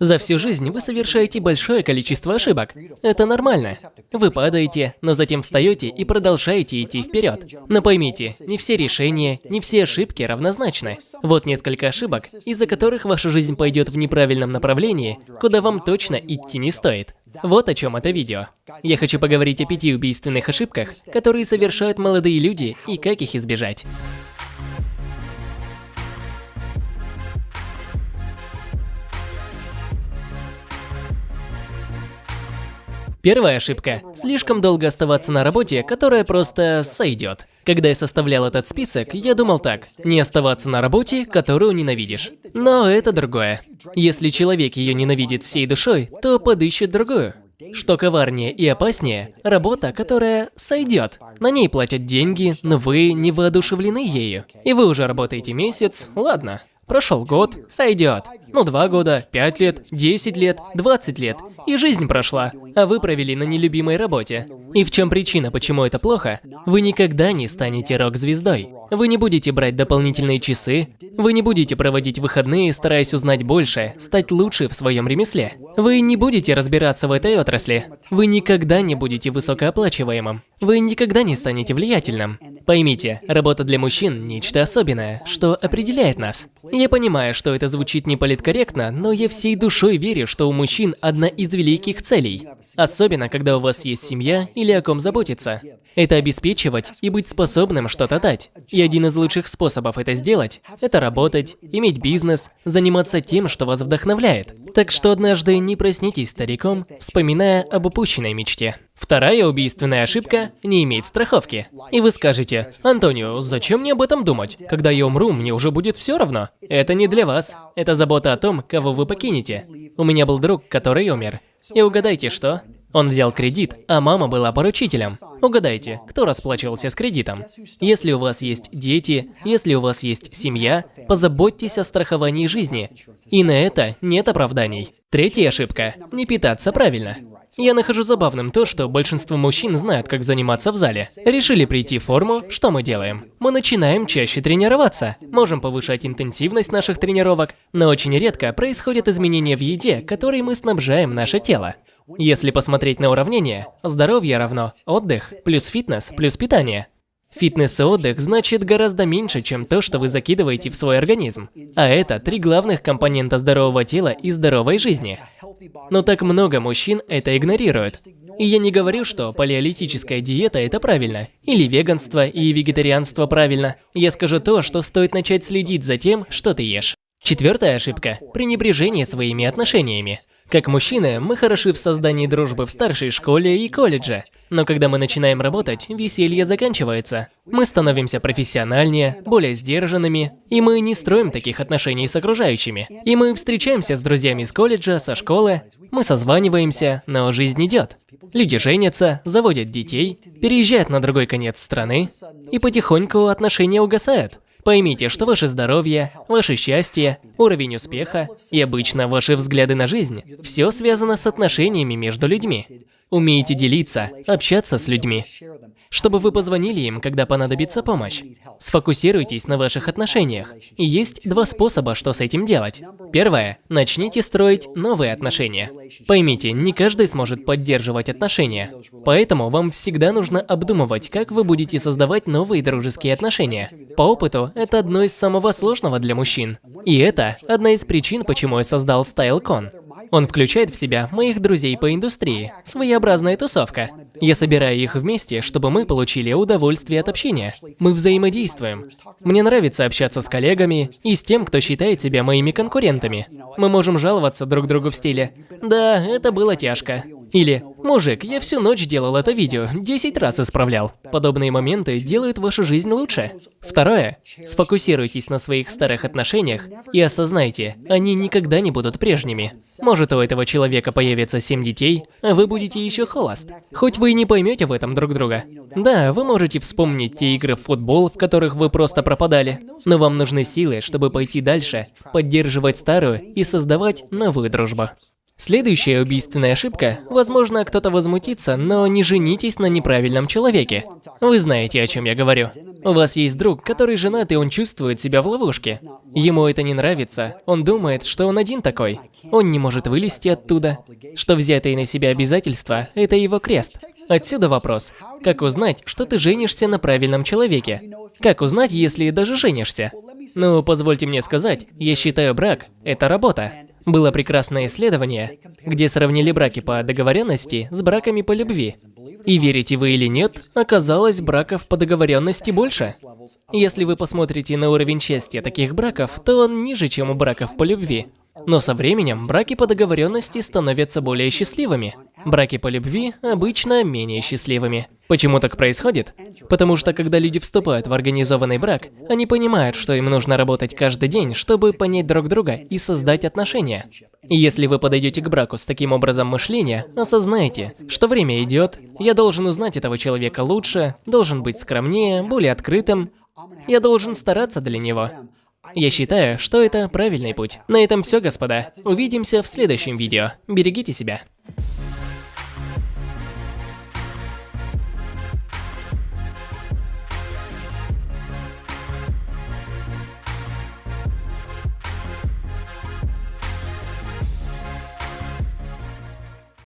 За всю жизнь вы совершаете большое количество ошибок. Это нормально. Вы падаете, но затем встаете и продолжаете идти вперед. Но поймите, не все решения, не все ошибки равнозначны. Вот несколько ошибок, из-за которых ваша жизнь пойдет в неправильном направлении, куда вам точно идти не стоит. Вот о чем это видео. Я хочу поговорить о пяти убийственных ошибках, которые совершают молодые люди и как их избежать. Первая ошибка – слишком долго оставаться на работе, которая просто сойдет. Когда я составлял этот список, я думал так – не оставаться на работе, которую ненавидишь. Но это другое. Если человек ее ненавидит всей душой, то подыщет другую. Что коварнее и опаснее – работа, которая сойдет. На ней платят деньги, но вы не воодушевлены ею. И вы уже работаете месяц, ладно. Прошел год, сойдет. Ну, два года, пять лет, десять лет, двадцать лет. И жизнь прошла, а вы провели на нелюбимой работе. И в чем причина, почему это плохо? Вы никогда не станете рок-звездой. Вы не будете брать дополнительные часы, вы не будете проводить выходные, стараясь узнать больше, стать лучше в своем ремесле. Вы не будете разбираться в этой отрасли. Вы никогда не будете высокооплачиваемым. Вы никогда не станете влиятельным. Поймите, работа для мужчин – нечто особенное, что определяет нас. Я понимаю, что это звучит не политкорректно, но я всей душой верю, что у мужчин одна из великих целей. Особенно, когда у вас есть семья или о ком заботиться. Это обеспечивать и быть способным что-то дать. И один из лучших способов это сделать – это работать, иметь бизнес, заниматься тем, что вас вдохновляет. Так что однажды не проснитесь стариком, вспоминая об упущенной мечте. Вторая убийственная ошибка – не иметь страховки. И вы скажете, Антонио, зачем мне об этом думать? Когда я умру, мне уже будет все равно. Это не для вас. Это забота о том, кого вы покинете. У меня был друг, который умер. И угадайте что? Он взял кредит, а мама была поручителем. Угадайте, кто расплачивался с кредитом? Если у вас есть дети, если у вас есть семья, позаботьтесь о страховании жизни. И на это нет оправданий. Третья ошибка – не питаться правильно. Я нахожу забавным то, что большинство мужчин знают, как заниматься в зале. Решили прийти в форму, что мы делаем? Мы начинаем чаще тренироваться. Можем повышать интенсивность наших тренировок, но очень редко происходят изменения в еде, которой мы снабжаем наше тело. Если посмотреть на уравнение, здоровье равно отдых плюс фитнес плюс питание. Фитнес и отдых значит гораздо меньше, чем то, что вы закидываете в свой организм. А это три главных компонента здорового тела и здоровой жизни. Но так много мужчин это игнорируют. И я не говорю, что палеолитическая диета – это правильно, или веганство и вегетарианство правильно. Я скажу то, что стоит начать следить за тем, что ты ешь. Четвертая ошибка – пренебрежение своими отношениями. Как мужчины, мы хороши в создании дружбы в старшей школе и колледже. Но когда мы начинаем работать, веселье заканчивается. Мы становимся профессиональнее, более сдержанными, и мы не строим таких отношений с окружающими. И мы встречаемся с друзьями из колледжа, со школы, мы созваниваемся, но жизнь идет. Люди женятся, заводят детей, переезжают на другой конец страны, и потихоньку отношения угасают. Поймите, что ваше здоровье, ваше счастье, уровень успеха и обычно ваши взгляды на жизнь – все связано с отношениями между людьми. Умеете делиться, общаться с людьми, чтобы вы позвонили им, когда понадобится помощь. Сфокусируйтесь на ваших отношениях. И есть два способа, что с этим делать. Первое. Начните строить новые отношения. Поймите, не каждый сможет поддерживать отношения. Поэтому вам всегда нужно обдумывать, как вы будете создавать новые дружеские отношения. По опыту, это одно из самого сложного для мужчин. И это одна из причин, почему я создал StyleCon. Он включает в себя моих друзей по индустрии, своеобразная тусовка. Я собираю их вместе, чтобы мы получили удовольствие от общения. Мы взаимодействуем. Мне нравится общаться с коллегами и с тем, кто считает себя моими конкурентами. Мы можем жаловаться друг другу в стиле «Да, это было тяжко». Или «Мужик, я всю ночь делал это видео, 10 раз исправлял». Подобные моменты делают вашу жизнь лучше. Второе. Сфокусируйтесь на своих старых отношениях и осознайте, они никогда не будут прежними. Может у этого человека появится 7 детей, а вы будете еще холост. Хоть вы и не поймете в этом друг друга. Да, вы можете вспомнить те игры в футбол, в которых вы просто пропадали, но вам нужны силы, чтобы пойти дальше, поддерживать старую и создавать новую дружбу. Следующая убийственная ошибка. Возможно, кто-то возмутится, но не женитесь на неправильном человеке. Вы знаете, о чем я говорю. У вас есть друг, который женат, и он чувствует себя в ловушке. Ему это не нравится. Он думает, что он один такой. Он не может вылезти оттуда. Что взятые на себя обязательства – это его крест. Отсюда вопрос. Как узнать, что ты женишься на правильном человеке? Как узнать, если даже женишься? Ну, позвольте мне сказать, я считаю брак – это работа. Было прекрасное исследование, где сравнили браки по договоренности с браками по любви. И верите вы или нет, оказалось браков по договоренности больше. Если вы посмотрите на уровень счастья таких браков, то он ниже, чем у браков по любви. Но со временем браки по договоренности становятся более счастливыми. Браки по любви обычно менее счастливыми. Почему так происходит? Потому что когда люди вступают в организованный брак, они понимают, что им нужно работать каждый день, чтобы понять друг друга и создать отношения. И если вы подойдете к браку с таким образом мышления, осознайте, что время идет, я должен узнать этого человека лучше, должен быть скромнее, более открытым, я должен стараться для него. Я считаю, что это правильный путь. На этом все, господа. Увидимся в следующем видео. Берегите себя.